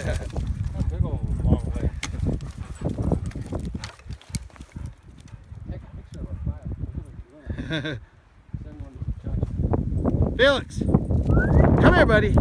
Yeah. That Big old long leg. Take a picture of our file. Send one to the. Felix, come here, buddy.